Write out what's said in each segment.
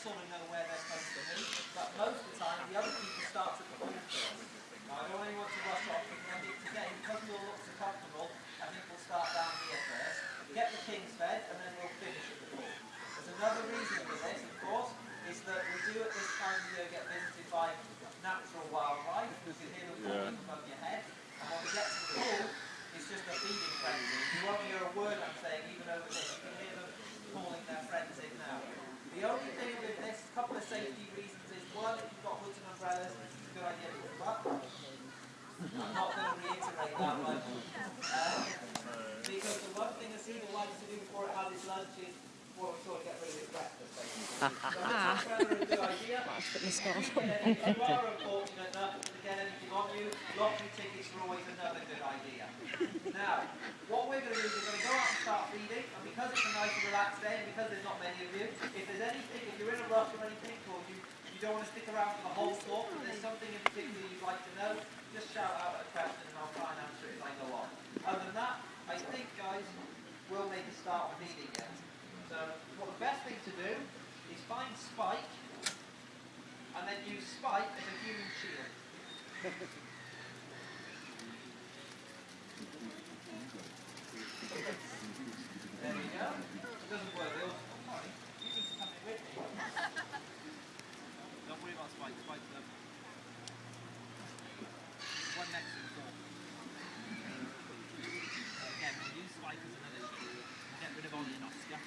sort know where they're supposed to be, but most of the time the other keeper starts at the ball first. Now I don't really want to rush off, but I think today, because we all look so comfortable, I think we'll start down here first, get the kings fed, and then we'll finish at the ball. There's another reason for this, of course, is that we do at this time of year get visited by natural wildlife. You can hear them calling above your head, and when we get to the pool, it's just a feeding frenzy. You won't hear a word I'm saying, even over this. You can hear them calling their friends in now. The only thing with this, a couple of safety reasons is one, if you've got hoods and umbrellas, it's a good idea to put up. I'm not going to reiterate that one. Uh, because the one thing a seagull likes to do before it has its lunch is before we sort of get rid of its breakfast. basically. so it's an umbrella a good idea. If you are unfortunate enough to get anything on you, lottery tickets are always another good idea. Now, what we're going to do is we're going to go out and start feeding, and because it's a nice and relaxed day, and because there's not many of you, if there's anything, if you're in a rush or anything, or you, you don't want to stick around for the whole talk, but there's something in particular you'd like to know, just shout out a question and I'll try and answer it as I go on. Other than that, I think, guys, we'll make a start on feeding it. So, what the best thing to do is find Spike, and then use Spike as a human shield. There we go. It doesn't work. They'll, oh, sorry. You need to come in with me. Don't worry about Spike. Spike's them. One next to the door. Again, we'll use Spike as another shield. Get rid of Ollie and Oscar.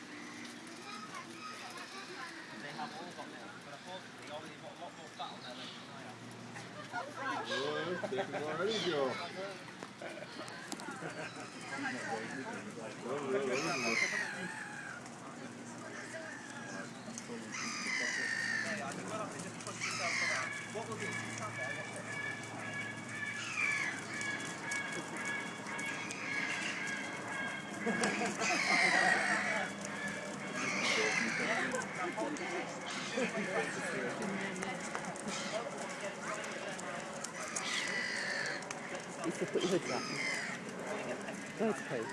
They have all got them, but unfortunately, Ollie's got a lot more fat on there than I have. Well, this is already Joe. Well, well, well, Yeah, I can go up and just push yourself around. What we'll do is you You should put your hood. Go to poo.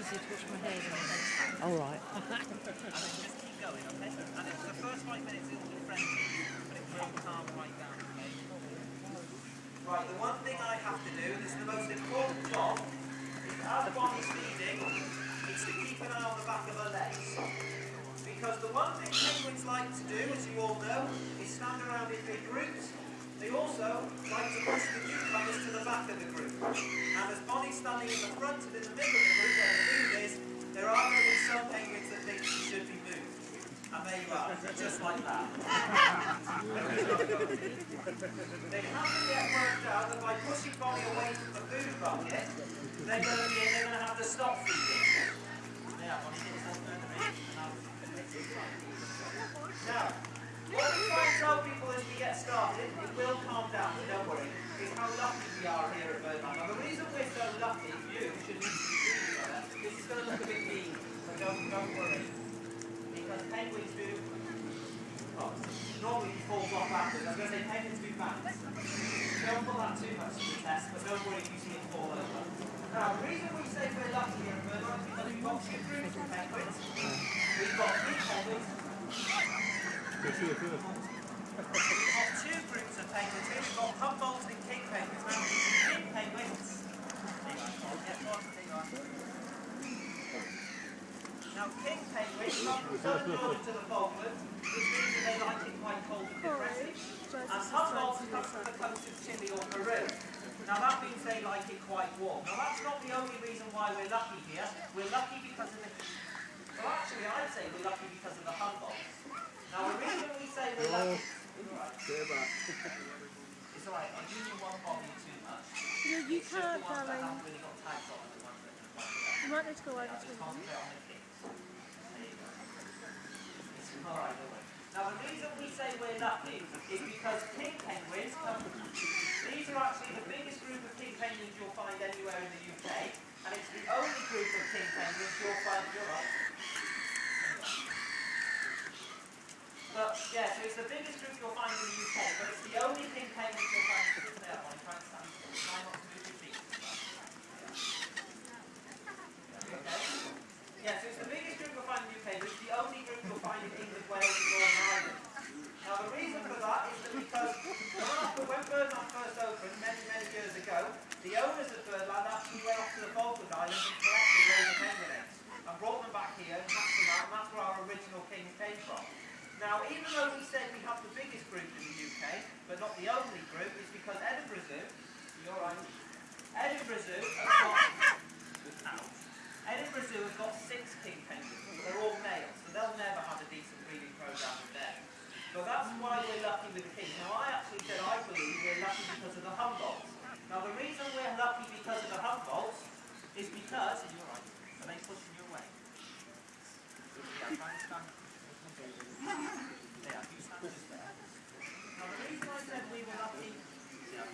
Easy to wash my hair in All right. And then just keep going, okay? And it's the right down, okay? Right, the one thing I have to do, and this is the most important job, is is to keep an eye on the back of her legs. Because the one thing penguins like to do, as you all know, is stand around in big groups. They also like to push the newcomers to the back of the group. And as Bonnie's standing in the front and in the middle of the group where the food is, there are going to be some penguins that think she should be moved. And there you are, just like that. they haven't yet worked out that by pushing Bonnie away from the food bucket, they're going to be, they're going to have to stop feeding. Yeah, Bonnie, now, what we try and tell people as we get started, it will calm down, don't worry, is how lucky we are here at Birdland. Now, the reason we're so lucky, you should be this is going to look a bit mean, but don't, don't worry. Because penguins do, oh, normally he falls off afterwards. I was going to say penguins do bands. Don't put that too much to the test, but don't worry if you see it fall over. Now, the reason we say we're lucky here at Birdland is because we've got two groups of penguins. We've got three penguins, We've got two groups of penguins here. We've got Humboldt and King penguins. Now, King penguins. Now, King penguins from southern to the Falklands, which means that they like it quite cold and depressing. And Humboldt come from the coast of Chile or Peru. Now, that means they like it quite warm. Now, that's not the only reason why we're lucky here. We're lucky because of the... Well, actually, I'd say we're lucky because of the Humboldts. Now, the reason we say we're lucky... Alright. Stay. It's alright, I'm using one body too much. No, you It's just the can't, ones darling. haven't really got tags on are the ones that can. You might need to go over to just them. concentrate on the kicks. There you go. It's alright. Now the reason we say we're lucky is because king penguins come These are actually the biggest group of king penguins you'll find anywhere in the UK, and it's the only group of king penguins you'll find in Europe. But yeah, so it's the biggest group you'll find in the UK, but it's the only king penguins you'll find in there. One, try and stand. Try not to move your feet. Okay? Yeah, so it's the biggest group you'll find in the UK, but it's the only original kings came from. Now, even though we said we have the biggest group in the UK, but not the only group, it's because Edinburgh Zoo, you're right, Edinburgh Zoo has got, Edinburgh Zoo has got six king penguins, but they're all males, so they'll never have a decent breeding program with them. So that's why we're lucky with the kings. Now, I actually said I believe we're lucky because of the. Now, the reason we're lucky because of the Humboldts is because, you're right, they pushing you away? Yeah, try and stand. There, you stand just there. Now, the reason I said we were lucky, your.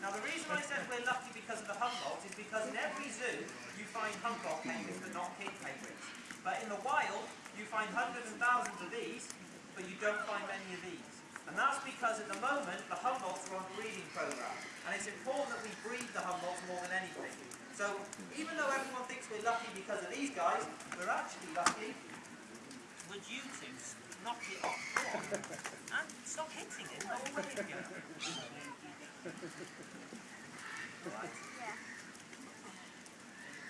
Now, the reason I said we're lucky because of the Humboldts is because in every zoo find Humboldt penguins but not king penguins. But in the wild, you find hundreds and thousands of these, but you don't find many of these. And that's because at the moment, the Humboldts are on a breeding program. And it's important that we breed the Humboldts more than anything. So even though everyone thinks we're lucky because of these guys, we're actually lucky. Would you two knock it off? Go on. And stop hitting it. Oh, where you go? Right.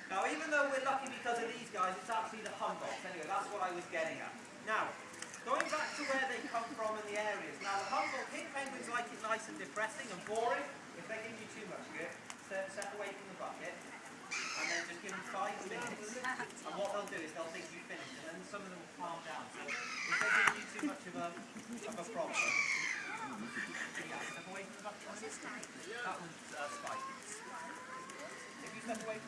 Now, even though we're lucky because of these guys, it's actually the Humboldts. Anyway, that's what I was getting at. Now, going back to where they come from and the areas. Now, the Humboldt king penguins like it nice and depressing and boring. If they give you too much good, step, step away from the bucket and then just give them five minutes. And what they'll do is they'll think you've finished, and then some of them will calm down. So if they give you too much of a, of a problem, yeah, step away from the bucket. That was uh, Spike. If you step away from the bucket, a minute,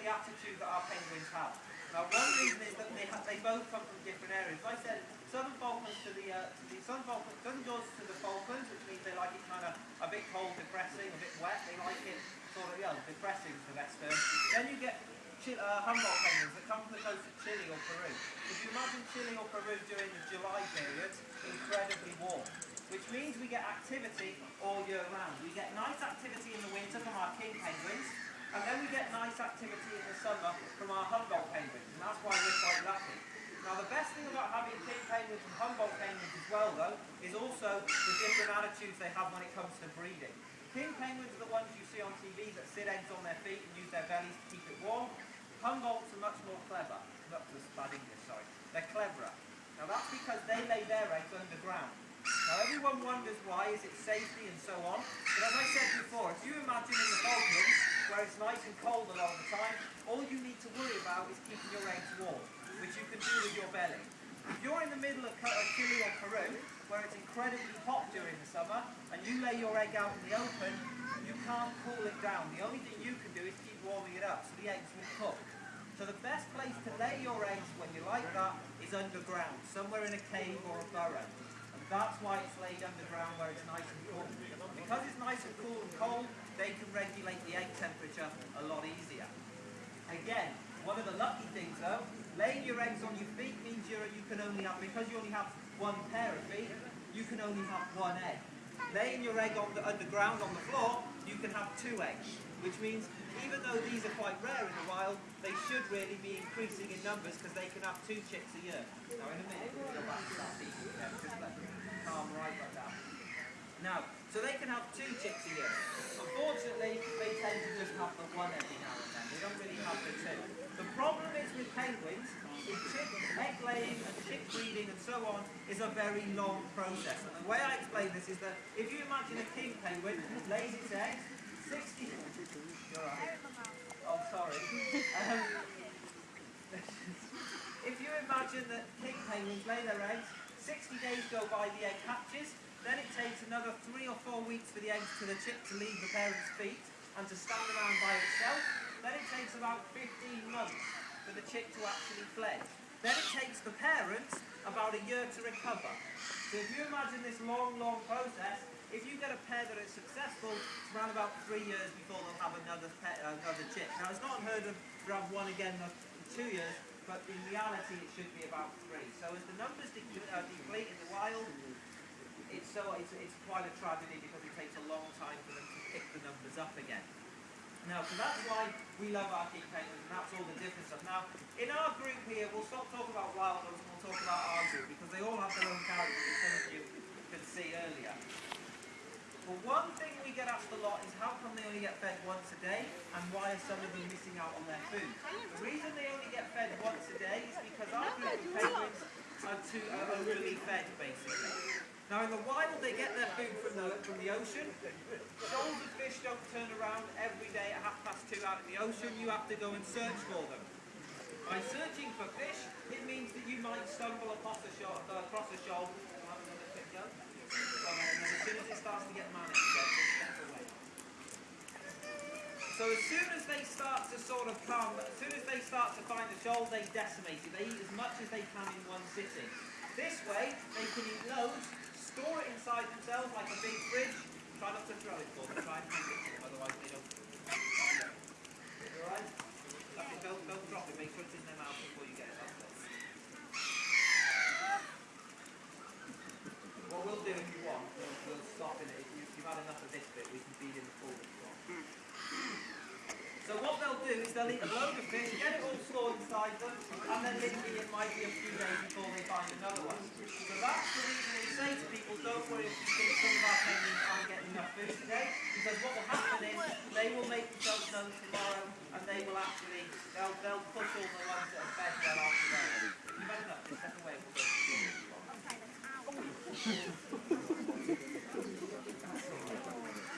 the attitude that our penguins have. Now, one reason is that they, they both come from different areas. Like I said, Southern Falklands to the, uh, to the Southern Falklands, Southern Georgia to the Falklands, which means they like it kind of a bit cold, depressing, a bit wet. They like it sort of, yeah, depressing for the best term. Then you get Chi- uh, Humboldt penguins that come from the coast of Chile or Peru. If you imagine Chile or Peru during the July period, incredibly warm, which means we get activity all year round. We get nice activity in the winter from our king penguins, and then we get nice activity in the summer from our Humboldt penguins, and that's why we're quite lucky. Now the best thing about having king penguins and Humboldt penguins as well though, is also the different attitudes they have when it comes to breeding. King penguins are the ones you see on TV that sit eggs on their feet and use their bellies to keep it warm. Humboldts are much more clever. Not just bad English, sorry. They're cleverer. Now that's because they lay their eggs underground. Now everyone wonders why, is it safety and so on. But as I said before, if you imagine in the Falklands, where it's nice and cold a lot of the time, all you need to worry about is keeping your eggs warm, which you can do with your belly. If you're in the middle of Chile or Peru, where it's incredibly hot during the summer, and you lay your egg out in the open, you can't cool it down. The only thing you can do is keep warming it up, so the eggs will cook. So the best place to lay your eggs when you're like that is underground, somewhere in a cave or a burrow. And that's why it's laid underground where it's nice and cool. Because it's nice and cool and cold, they can regulate the egg temperature a lot easier. Again, one of the lucky things though, laying your eggs on your feet means you're, you can only have, because you only have one pair of feet, you can only have one egg. Laying your egg on the underground on the floor, you can have two eggs, which means even though these are quite rare in the wild, they should really be increasing in numbers because they can have two chicks a year. Now in a minute, we'll go back to that yeah, just let calm right back down. Now, so they can have two chicks a year. Unfortunately, they tend to just have the one every now and then. They don't really have the two. The problem is with penguins, is chick, egg laying and chick breeding and so on is a very long process. And the way I explain this is that if you imagine a king penguin lays its eggs, 60... You're right. Oh, sorry. Um, if you imagine that king penguins lay their eggs, 60 days go by the egg hatches, then it takes another three or four weeks for the eggs to the chick to leave the parent's feet and to stand around by itself. Then it takes about 15 months for the chick to actually fledge. Then it takes the parents about a year to recover. So if you imagine this long, long process, if you get a pair that is successful, it's around about three years before they'll have another pet, another chick. Now it's not unheard of to have one again in two years, but in reality it should be about three. So as the numbers uh, deplete in the wild, it's so it's, it's quite a tragedy because it takes a long time for them to pick the numbers up again. Now, so that's why we love our penguins, and that's all the different stuff. Now, in our group here, we'll stop talking about wild ones and we'll talk about our group because they all have their own characters, as some of you could see earlier. But one thing we get asked a lot is how come they only get fed once a day and why are some of them missing out on their food? The reason they only get fed once a day is because our group of penguins are too overly fed, basically. Now in the wild they get their food from the from the ocean. Shoals of fish don't turn around every day at half past two out in the ocean. You have to go and search for them. By searching for fish, it means that you might stumble across a shoal. Uh, across a shoal. So as soon as they start to sort of come, as soon as they start to find the shoal, they decimate it. They eat as much as they can in one sitting. This way, they can eat loads, store it inside themselves like a big fridge. Try not to throw it for them, try and hang it for them, otherwise they don't. Alright? It, don't, don't drop it, make sure it's in their mouth before you get it. That's it. What we'll do if you want, we'll, we'll stop in it. If you- you've had enough of this bit, we can feed in the full if you want. So what they'll do is they'll eat a load of fish, get it all stored inside them, and then literally it might be a few days before they find another one. So that's the reason we to people, don't worry if you think some of our penguins aren't getting enough food today, because what will happen is they will make themselves known tomorrow, and they will actually, they'll, they'll push all the ones that are fed well after that. You've had enough, just step away. We'll.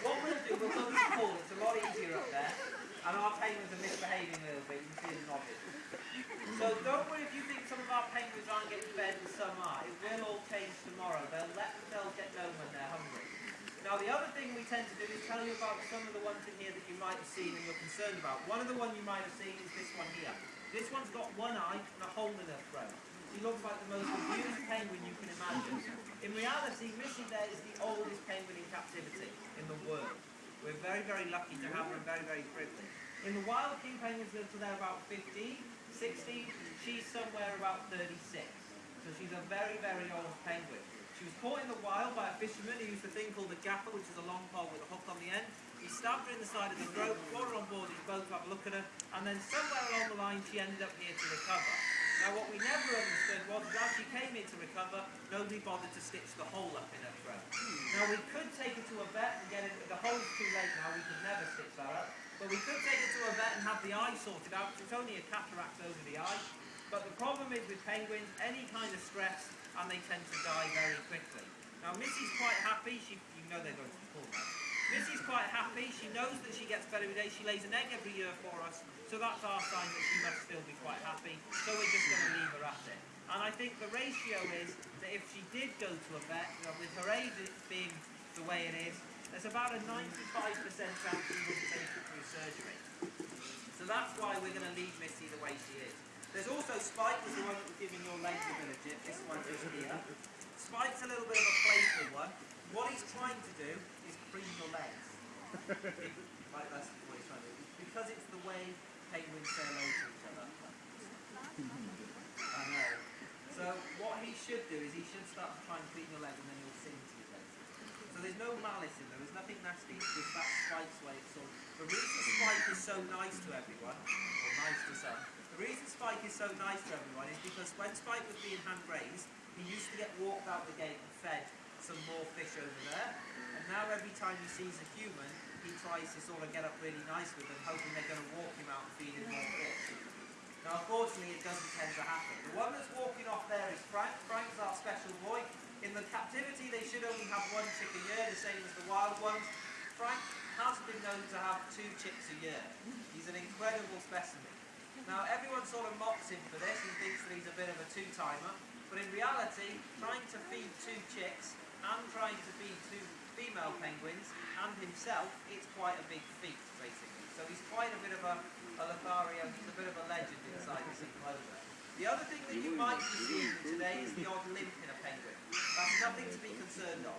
What we'll do, we'll go to the pool, it's a lot easier up there, and our penguins are misbehaving a little bit, you can see them nodding. So don't worry if you think some of our penguins aren't getting fed and some are, it will all change tomorrow, they'll let themselves get known when they're hungry. Now the other thing we tend to do is tell you about some of the ones in here that you might have seen and you're concerned about. One of the ones you might have seen is this one here. This one's got one eye and a hole in her throat. She looks like the most abused penguin you can imagine. In reality, Missy there is the oldest penguin in captivity in the world. We're very, very lucky to have her and very, very privileged. In the wild, king penguins live till they're about 15, 16. She's somewhere about 36. So she's a very, very old penguin. She was caught in the wild by a fisherman who used a thing called a gaffer, which is a long pole with a hook on the end. He stabbed her in the side of the throat, brought her on board his boat to have a look at her, and then somewhere along the line she ended up here to recover. Now what we never understood was that as she came here to recover, nobody bothered to stitch the hole up in her throat. Now we could take her to a vet and get it, the hole's too late now, we could never stitch that up. But we could take her to a vet and have the eye sorted out, it's only a cataract over the eye. But the problem is with penguins, any kind of stress, and they tend to die very quickly. Now Missy's quite happy, she, you know they're going to the pool. Missy's quite happy, she knows that she gets better every day, she lays an egg every year for us, so that's our sign that she must still be quite happy, so we're just going to leave her at it. And I think the ratio is that if she did go to a vet, you know, with her age being the way it is, there's about a 95% chance she wouldn't take it through surgery. So that's why we're going to leave Missy the way she is. There's also Spike, is the one that was giving your legs a bit of jip. This one is here. Spike's a little bit of a playful one. What he's trying to do is preen your legs. like that's what he's trying to do. Because it's the way penguins say hello to each other. I know. So what he should do is he should start to try and clean your leg and then he'll sing to you. So there's no malice in there, there's nothing nasty, it's just that Spike's way of sort of. The reason Spike is so nice to everyone, or nice to some, the reason Spike is so nice to everyone is because when Spike was being hand raised, he used to get walked out the gate and fed some more fish over there. And now every time he sees a human, he tries to sort of get up really nice with them, hoping they're going to walk him out and feed him more fish. Now, unfortunately, it doesn't tend to happen. The one that's walking off there is Frank. Frank's our special boy. In the captivity, they should only have one chick a year, the same as the wild ones. Frank has been known to have two chicks a year. He's an incredible specimen. Now, everyone sort of mocks him for this and thinks that he's a bit of a two-timer. But in reality, trying to feed two chicks and trying to feed two female penguins and himself, it's quite a big feat, basically. So he's quite a bit of a, a Lothario, he's a bit of a legend inside this enclosure. The other thing that you might be seeing today is the odd limp in a penguin. That's nothing to be concerned of.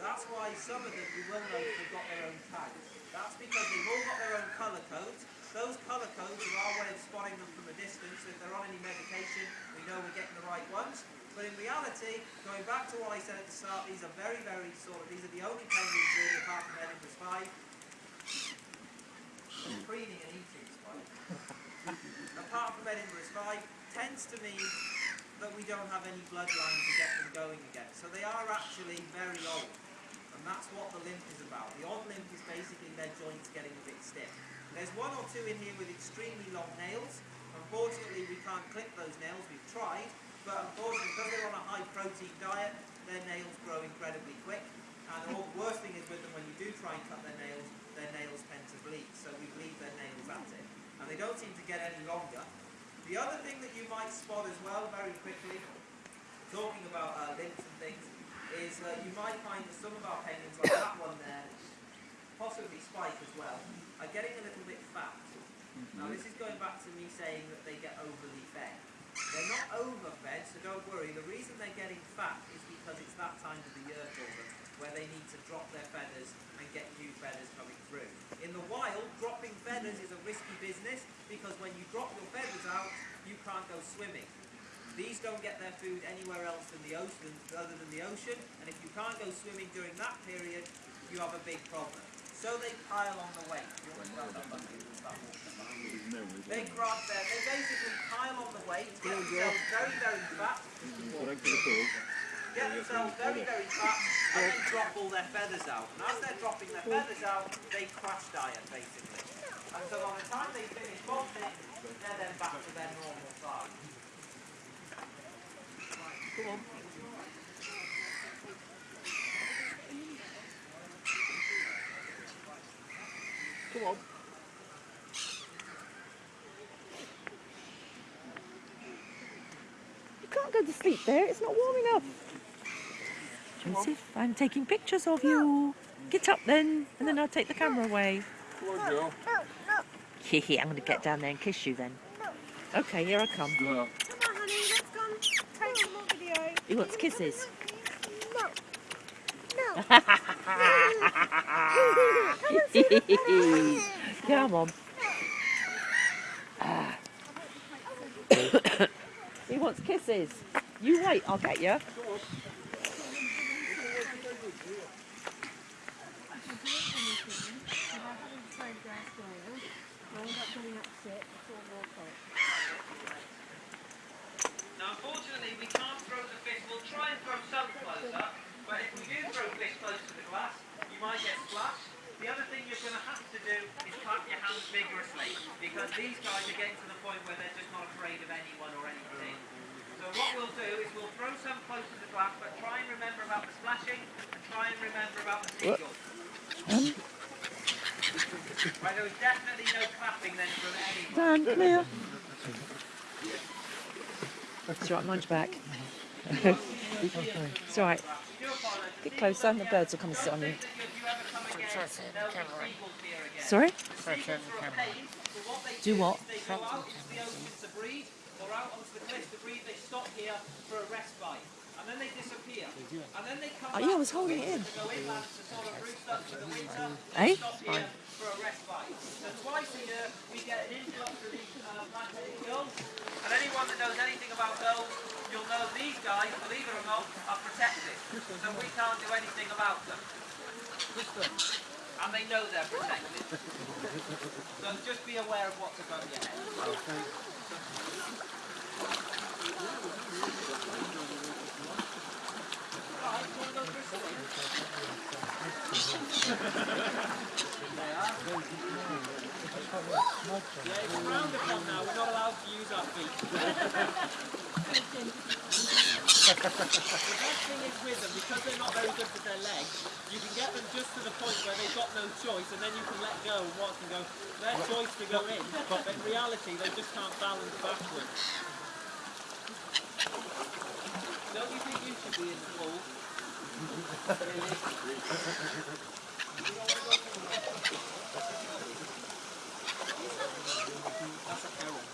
That's why some of them, you will notice, have got their own tags. That's because they've all got their own colour codes. Those colour codes are our way of spotting them from a distance. If they're on any medication, we know we're getting the right ones. But in reality, going back to what I said at the start, these are very, very sort of, these are the only penguins really, apart from Edinburgh's five, preening and eating spike. apart from Edinburgh's five, tends to mean that we don't have any bloodline to get them going again. So they are actually very old. And that's what the limp is about. The odd limp is basically their joints getting a bit stiff. There's one or two in here with extremely long nails. Unfortunately, we can't clip those nails. We've tried. But unfortunately, because they're on a high protein diet, their nails grow incredibly quick. And the worst thing is with them, when you do try and cut their nails, their nails tend to bleed. So we leave their nails at it. And they don't seem to get any longer. The other thing that you might spot as well, very quickly, talking about uh, limps and things, is uh, you might find that some of our penguins, like that one there, possibly Spike as well, are getting a little bit fat. Now mm-hmm. this is going back to me saying that they get overly fed. They're not overfed, so don't worry. The reason they're getting fat is because it's that time of the year for them, where they need to drop their feathers and get new feathers coming through. In the wild, dropping feathers is a risky business because when you drop your feathers out, you can't go swimming. These don't get their food anywhere else than the ocean, other than the ocean, and if you can't go swimming during that period, you have a big problem. So they pile on the weight. They grab their, they basically pile on the weight, get themselves very, very fat, get themselves very, very fat, and then drop all their feathers out. And as they're dropping their feathers out, they crash diet, basically. And so by the time they finish molting, they're then back to their normal size. Come on. Come on. You can't go to sleep there. It's not warm enough. Joseph, I'm taking pictures of you. Get up then, and then I'll take the camera away. Come on, Joe. Hehe, I'm going to get down there and kiss you then. Okay, here I come. Go. Come on, honey, let's go and take some more video. He wants kisses. Come on. Ah. he wants kisses. You wait, I'll get you. Now, unfortunately, we can't throw the fish. We'll try and throw some closer, but if we do throw fish close to the glass, you might get splashed. The other thing you're going to have to do is clap your hands vigorously, because these guys are getting to the point where they're just not afraid of anyone or anything. So what we'll do is we'll throw some close to the glass, but try and remember about the splashing, and try and remember about the seagulls. Right, there was definitely no clapping then from anyone. Dan, come here. It's all right, mind your back. it's all right. We do apologise. Get closer and the birds will come and sit on you. If you ever come again, there'll be seagulls here again. Sorry? Seagulls are a pain, but what they Do what? is They go out the ocean to breed, or out onto the cliffs to breed. They stop here for a respite, and then they disappear. And then they come Oh, yeah, I was holding it in. to go inland to sort of roost up for the winter. Eh? They stop here for a respite. So twice a year we get an influx of these uh, black-headed gulls. And anyone that knows anything about gulls, you'll know these guys, believe it or not, are protected. So we can't do anything about them. And they know they're protected. So just be aware of what's above your head. Right, you want to go for a swim? They are. Yeah, it's frowned upon now. We're not allowed to use our feet. the best thing is with them, because they're not very good with their legs, you can get them just to the point where they've got no choice, and then you can let go and watch them go. Their choice to go in, but in reality, they just can't balance backwards. Don't you think you should be in the pool? That's a heron.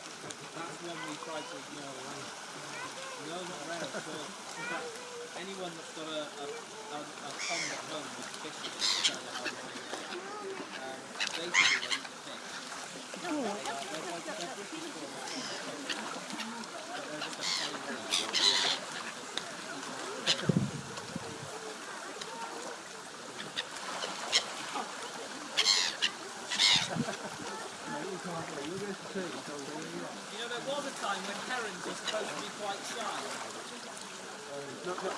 That's one we tried to ignore. No, not. In fact, anyone that's got a, a, a, a pond at home with fish in it, um, they.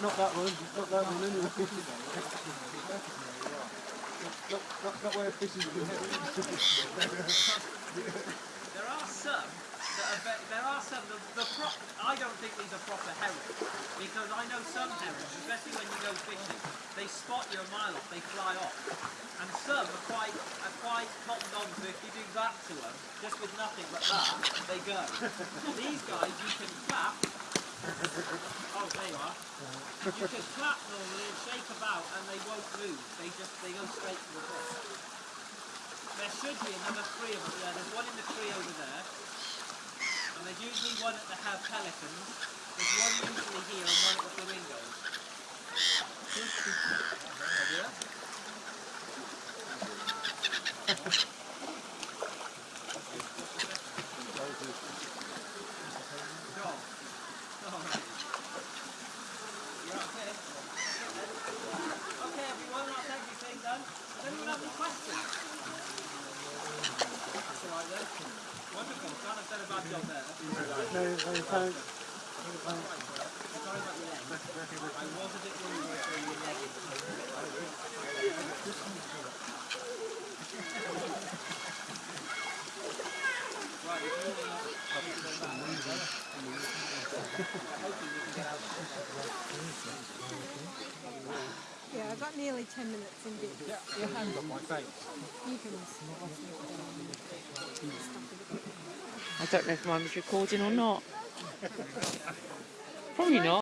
Not, that one, not that one anyway. not, not, not where fish is. There are some that are there are some the, the I don't think these are proper herons because I know some herons, especially when you go fishing, they spot you a mile off, they fly off, and some are quite are quite cottoned on to if you do that to them, just with nothing but that, they go. these guys you can clap. Oh, there you are. You can clap normally and shake about, and they won't move. They just they go straight to the hook. There should be another three of them there. There's one in the tree over there. And there's usually one at the Have Pelicans. There's one usually here and one at the Flamingos. Go. Alright. You're okay? Okay everyone, that's everything done. Does anyone have any questions? That's alright then. Wonderful. Glad I've done a bad job there. No, no, thanks. Sorry about your leg. I was a bit worried about your leg. Right, if you wanna- Yeah, I've got nearly 10 minutes in bits. Yeah, your hand on my face. You can I don't know if mine was recording or not. Probably not.